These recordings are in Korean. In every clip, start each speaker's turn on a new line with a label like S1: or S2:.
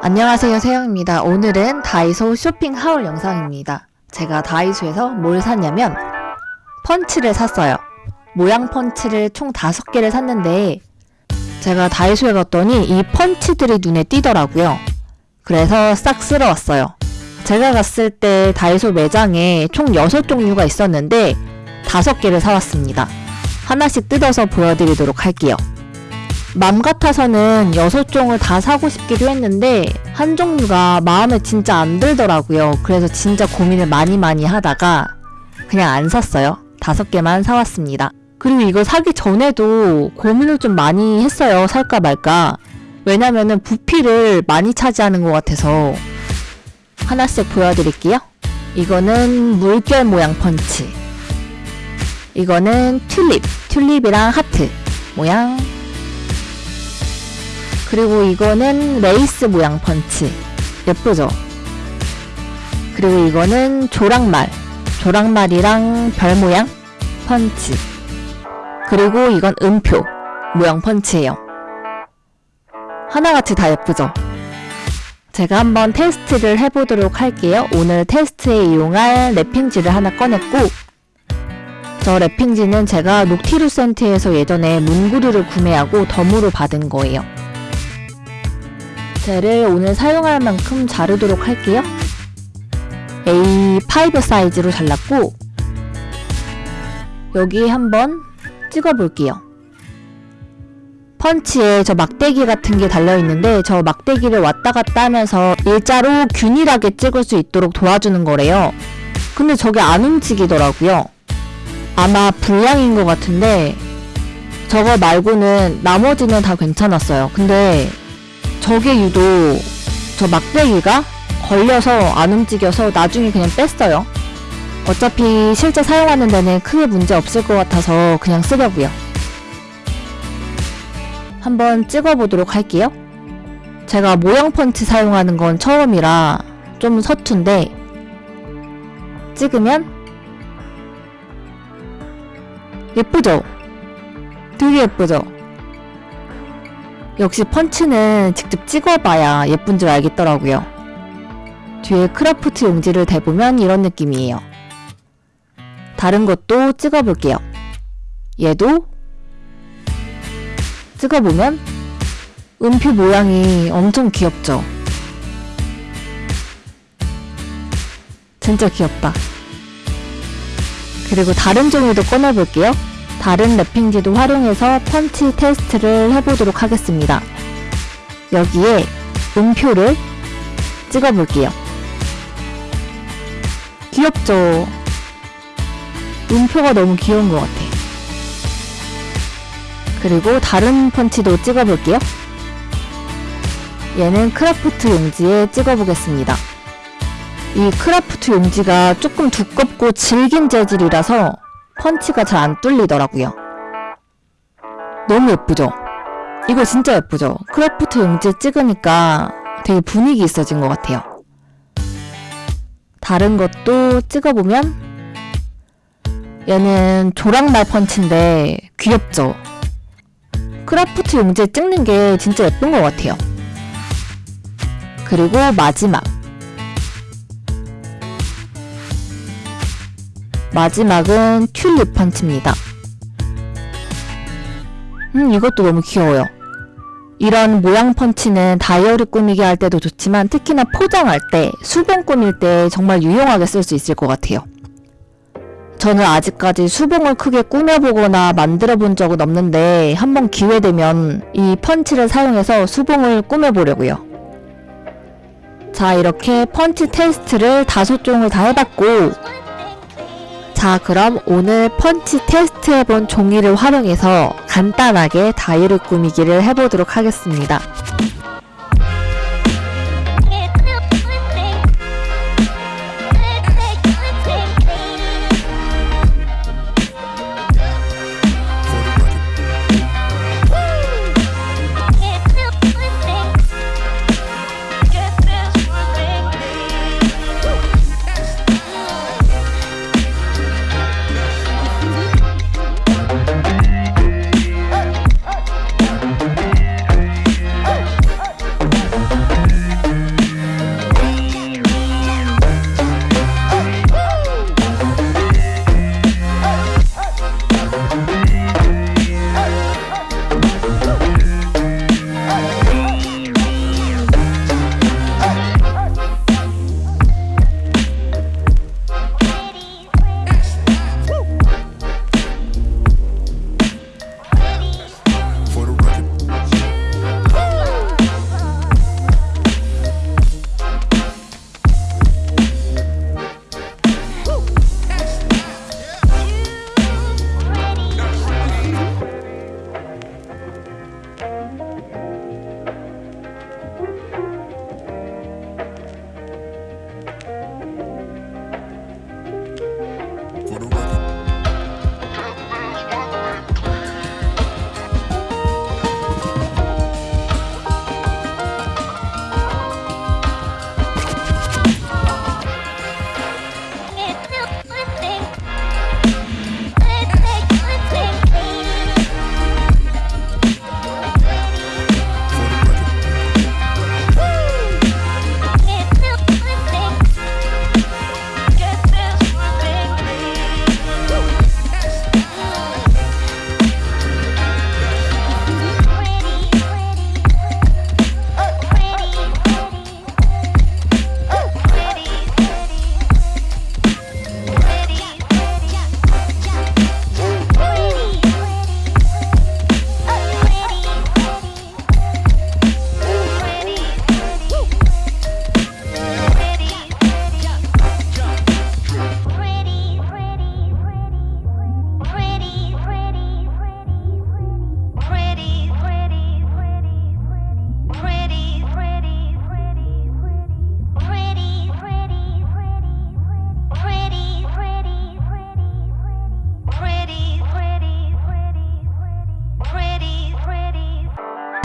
S1: 안녕하세요 세영입니다. 오늘은 다이소 쇼핑 하울 영상입니다. 제가 다이소에서 뭘 샀냐면 펀치를 샀어요. 모양 펀치를 총 5개를 샀는데 제가 다이소에 갔더니 이 펀치들이 눈에 띄더라고요. 그래서 싹 쓸어왔어요. 제가 갔을 때 다이소 매장에 총 6종류가 있었는데 5개를 사왔습니다. 하나씩 뜯어서 보여드리도록 할게요. 맘 같아서는 6종을 다 사고 싶기도 했는데 한 종류가 마음에 진짜 안 들더라고요. 그래서 진짜 고민을 많이 많이 하다가 그냥 안 샀어요. 5개만 사왔습니다. 그리고 이거 사기 전에도 고민을 좀 많이 했어요. 살까 말까. 왜냐면은 부피를 많이 차지하는 것 같아서 하나씩 보여드릴게요. 이거는 물결 모양 펀치. 이거는 튤립. 튤립이랑 하트 모양. 그리고 이거는 레이스 모양 펀치. 예쁘죠? 그리고 이거는 조랑말. 조랑말이랑 별 모양 펀치. 그리고 이건 음표 모양 펀치예요. 하나같이 다 예쁘죠? 제가 한번 테스트를 해보도록 할게요. 오늘 테스트에 이용할 wrapping지를 하나 꺼냈고 저 랩핑지는 제가 녹티루 센트에서 예전에 문구류를 구매하고 덤으로 받은 거예요. 젤을 오늘 사용할 만큼 자르도록 할게요. A5 사이즈로 잘랐고 여기 한번 찍어볼게요. 펀치에 저 막대기 같은 게 달려있는데 저 막대기를 왔다 갔다 하면서 일자로 균일하게 찍을 수 있도록 도와주는 거래요. 근데 저게 안 움직이더라고요. 아마 불량인 것 같은데 저거 말고는 나머지는 다 괜찮았어요. 근데 저게 유독 저 막대기가 걸려서 안 움직여서 나중에 그냥 뺐어요. 어차피 실제 사용하는 데는 크게 문제 없을 것 같아서 그냥 쓰려고요. 한번 찍어보도록 할게요. 제가 모형 펀치 사용하는 건 처음이라 좀 서툰데 찍으면 예쁘죠? 되게 예쁘죠? 역시 펀치는 직접 찍어봐야 예쁜 줄 알겠더라고요. 뒤에 크라프트 용지를 대보면 이런 느낌이에요. 다른 것도 찍어볼게요. 얘도 찍어보면 음표 모양이 엄청 귀엽죠? 진짜 귀엽다. 그리고 다른 종류도 꺼내볼게요. 다른 랩핑지도 활용해서 펀치 테스트를 해보도록 하겠습니다. 여기에 음표를 찍어볼게요. 귀엽죠? 음표가 너무 귀여운 것 같아. 그리고 다른 펀치도 찍어볼게요. 얘는 크라프트 용지에 찍어보겠습니다. 이 크라프트 용지가 조금 두껍고 질긴 재질이라서 펀치가 잘 안 뚫리더라고요. 너무 예쁘죠? 이거 진짜 예쁘죠? 크래프트 용지 찍으니까 되게 분위기 있어진 것 같아요. 다른 것도 찍어보면 얘는 조랑말 펀치인데 귀엽죠? 크라프트 용지에 찍는 게 진짜 예쁜 것 같아요. 그리고 마지막 마지막은 튤립 펀치입니다. 음 이것도 너무 귀여워요. 이런 모양 펀치는 다이어리 꾸미기 할 때도 좋지만 특히나 포장할 때, 수봉 꾸밀 때 정말 유용하게 쓸 수 있을 것 같아요. 저는 아직까지 수봉을 크게 꾸며보거나 만들어 본 적은 없는데 한번 기회되면 이 펀치를 사용해서 수봉을 꾸며보려고요. 자 이렇게 펀치 테스트를 다섯 종을 다 해봤고 자 그럼 오늘 펀치 테스트 해본 종이를 활용해서 간단하게 다이어리 꾸미기를 해보도록 하겠습니다.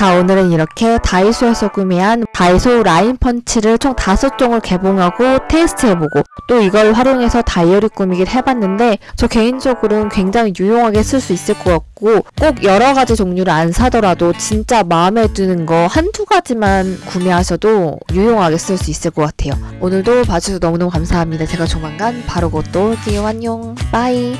S1: 자, 오늘은 이렇게 다이소에서 구매한 다이소 라인 펀치를 총 5종을 개봉하고 테스트해보고 또 이걸 활용해서 다이어리 꾸미기를 해봤는데 저 개인적으로는 굉장히 유용하게 쓸 수 있을 것 같고 꼭 여러 가지 종류를 안 사더라도 진짜 마음에 드는 거 한두 가지만 구매하셔도 유용하게 쓸 수 있을 것 같아요. 오늘도 봐주셔서 너무너무 감사합니다. 제가 조만간 바로 곧또 올게요. 안녕. 빠이.